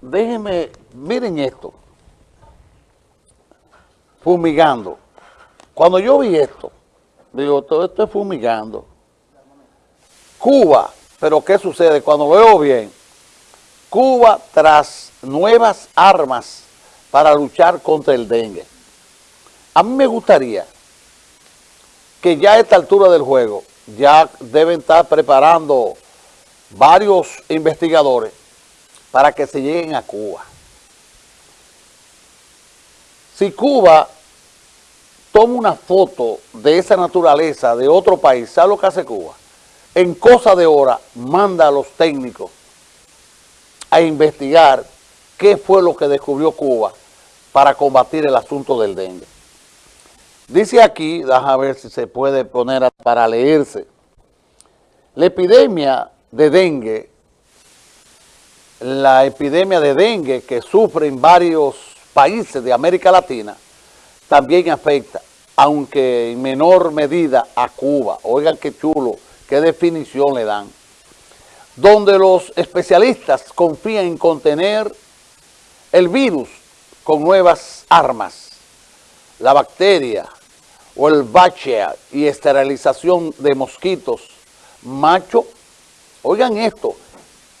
déjenme, miren esto, fumigando. Cuando yo vi esto, digo, todo esto es fumigando. Cuba, pero ¿qué sucede? Cuando veo bien, Cuba tras nuevas armas para luchar contra el dengue. A mí me gustaría que ya a esta altura del juego ya deben estar preparando varios investigadores para que se lleguen a Cuba. Si Cuba toma una foto de esa naturaleza de otro país, ¿sabe lo que hace Cuba? En cosa de hora manda a los técnicos a investigar qué fue lo que descubrió Cuba para combatir el asunto del dengue. Dice aquí, déjame ver si se puede poner para leerse, la epidemia de dengue, la epidemia de dengue que sufren varios países de América Latina, también afecta, aunque en menor medida a Cuba. Oigan qué chulo, qué definición le dan. Donde los especialistas confían en contener el virus con nuevas armas, la bacteria o el bachelor y esterilización de mosquitos macho. Oigan esto,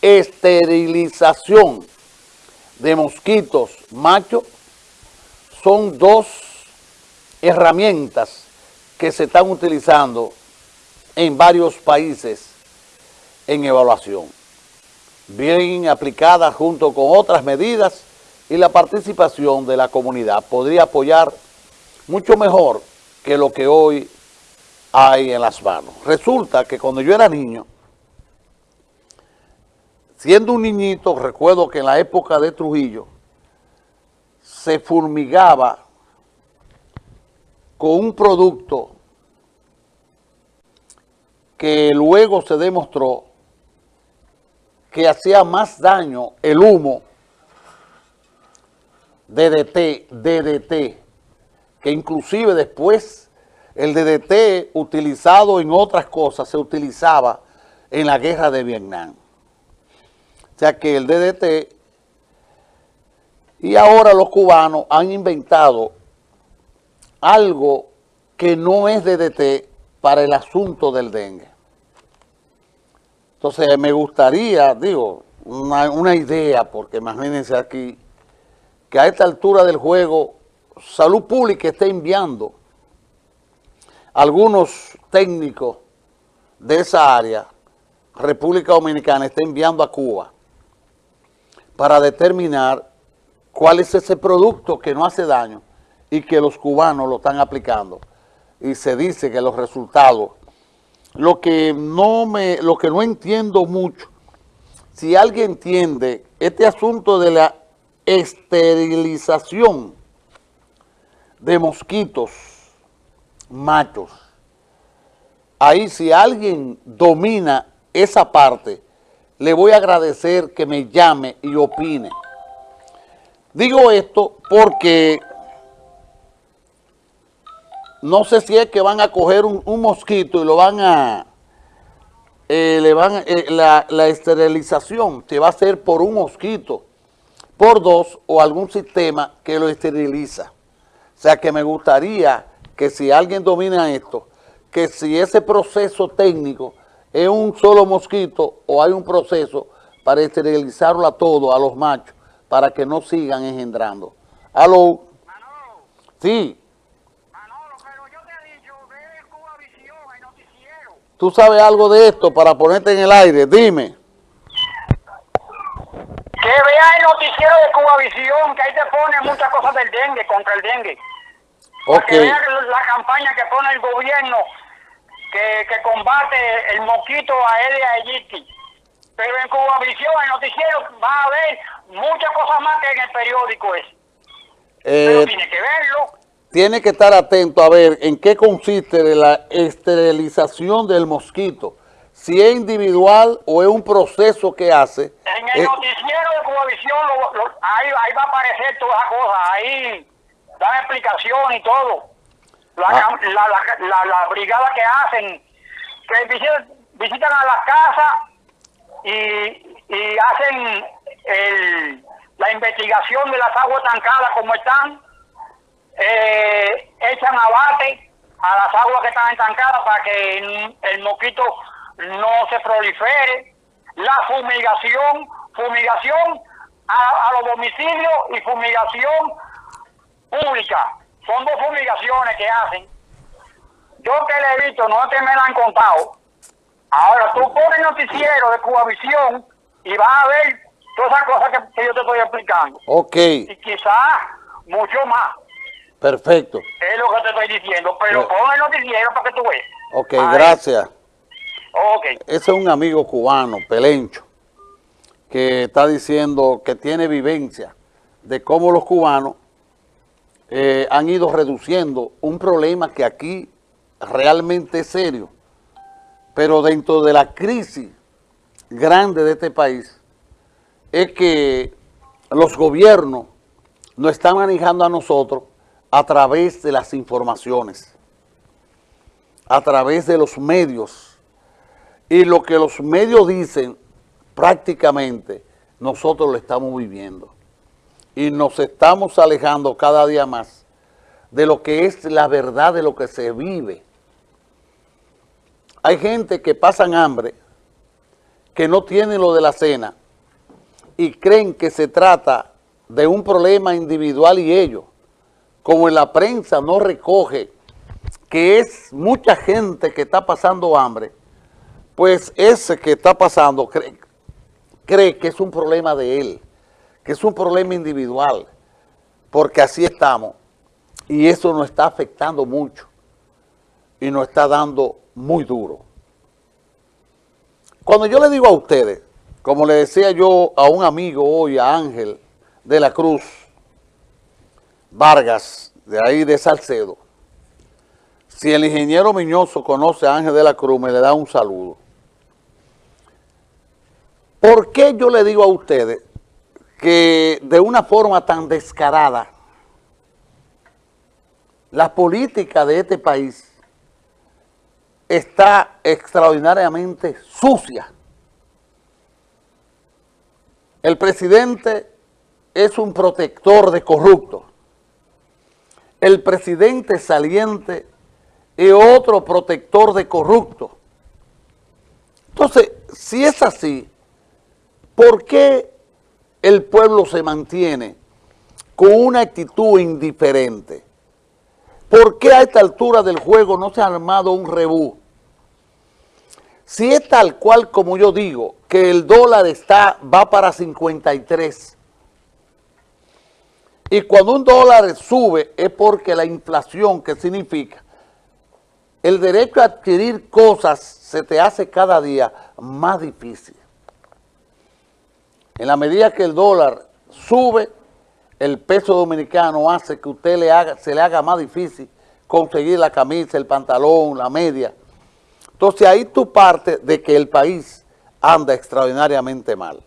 esterilización de mosquitos macho son dos herramientas que se están utilizando en varios países en evaluación, bien aplicadas junto con otras medidas y la participación de la comunidad podría apoyar mucho mejor que lo que hoy hay en las manos. Resulta que cuando yo era niño, siendo un niñito, recuerdo que en la época de Trujillo, se fumigaba con un producto que luego se demostró que hacía más daño el humo DDT, DDT, que inclusive después el DDT utilizado en otras cosas se utilizaba en la guerra de Vietnam. O sea que el DDT y ahora los cubanos han inventado algo que no es DDT para el asunto del dengue. Entonces me gustaría, digo, una, idea, porque imagínense aquí, que a esta altura del juego Salud Pública está enviando algunos técnicos de esa área, República Dominicana está enviando a Cuba para determinar cuál es ese producto que no hace daño y que los cubanos lo están aplicando. Y se dice que los resultados, lo que no me, lo que no entiendo mucho, si alguien entiende este asunto de la esterilización de mosquitos machos. Ahí si alguien domina esa parte, le voy a agradecer que me llame y opine. Digo esto porque no sé si es que van a coger un, mosquito y lo van a, eh, le van, eh, la, la esterilización se va a hacer por un mosquito por dos o algún sistema que lo esteriliza. O sea que me gustaría que si alguien domina esto, que si ese proceso técnico es un solo mosquito o hay un proceso para esterilizarlo a todo, a los machos, para que no sigan engendrando. ¿Aló? Manolo. Sí. Manolo, pero yo te he dicho, ve Cuba Visión, el noticiero. ¿Tú sabes algo de esto para ponerte en el aire? Dime. Que vea el noticiero de Cuba Visión, que ahí te pone muchas cosas del dengue, contra el dengue. Que vea la campaña que pone el gobierno, que, que combate el mosquito Aedes aegypti. Pero en Cuba Visión, el noticiero, va a ver muchas cosas más que en el periódico ese. Pero eh, tiene que verlo. Tiene que estar atento a ver en qué consiste la esterilización del mosquito si es individual o es un proceso que hace. En el noticiero de Cubavisión ahí, ahí, va a aparecer todas las cosas, ahí dan explicación y todo. La, ah. la, la, brigada que hacen, que visitan, a las casas y, y hacen el, investigación de las aguas tancadas como están, eh, echan abate a las aguas que están estancadas para que el mosquito no se prolifere, la fumigación, fumigación a, los domicilios y fumigación pública. Son dos fumigaciones que hacen. Yo que le he visto, no te me la han contado. Ahora tú pones noticiero de Cubavisión y vas a ver todas esas cosas que, yo te estoy explicando. Ok. Y quizás mucho más. Perfecto. Es lo que te estoy diciendo, pero pon el noticiero para que tú veas. Ok, gracias. Ok. Ese es un amigo cubano, Pelencho, que está diciendo que tiene vivencia de cómo los cubanos eh, han ido reduciendo un problema que aquí realmente es serio, pero dentro de la crisis grande de este país, es que los gobiernos nos están manejando a nosotros a través de las informaciones, a través de los medios. Y lo que los medios dicen, prácticamente, nosotros lo estamos viviendo. Y nos estamos alejando cada día más de lo que es la verdad de lo que se vive. Hay gente que pasan hambre, que no tienen lo de la cena y creen que se trata de un problema individual y ellos, como en la prensa no recoge que es mucha gente que está pasando hambre, pues ese que está pasando cree, cree que es un problema de él, que es un problema individual, porque así estamos y eso nos está afectando mucho y nos está dando muy duro. Cuando yo le digo a ustedes, como le decía yo a un amigo hoy, a Ángel de la Cruz, Vargas, de ahí de Salcedo, si el ingeniero Miñoso conoce a Ángel de la Cruz, me le da un saludo. ¿Por qué yo le digo a ustedes que de una forma tan descarada, la política de este país está extraordinariamente sucia. El presidente es un protector de corruptos. El presidente saliente es otro protector de corruptos. Entonces, si es así, ¿por qué el pueblo se mantiene con una actitud indiferente? ¿Por qué a esta altura del juego no se ha armado un rebú? Si es tal cual como yo digo, que el dólar está va para 53, y cuando un dólar sube es porque la inflación, que significa el derecho a adquirir cosas se te hace cada día más difícil. En la medida que el dólar sube, el peso dominicano hace que usted le haga, se le haga más difícil conseguir la camisa, el pantalón, la media. Entonces ahí tú partes de que el país anda extraordinariamente mal.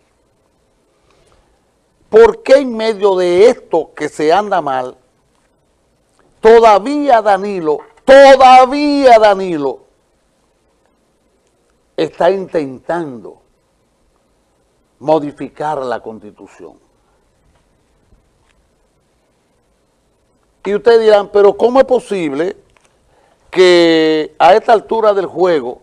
¿Por qué en medio de esto que se anda mal, todavía Danilo, todavía Danilo está intentando modificar la Constitución? Y ustedes dirán, pero ¿cómo es posible que a esta altura del juego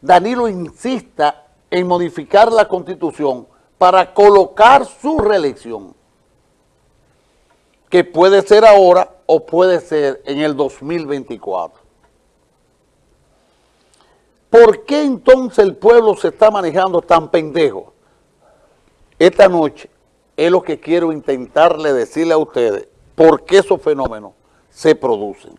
Danilo insista en modificar la Constitución para colocar su reelección? Que puede ser ahora o puede ser en el 2024. ¿Por qué entonces el pueblo se está manejando tan pendejo? Esta noche es lo que quiero intentarle decirle a ustedes, por qué esos fenómenos se producen.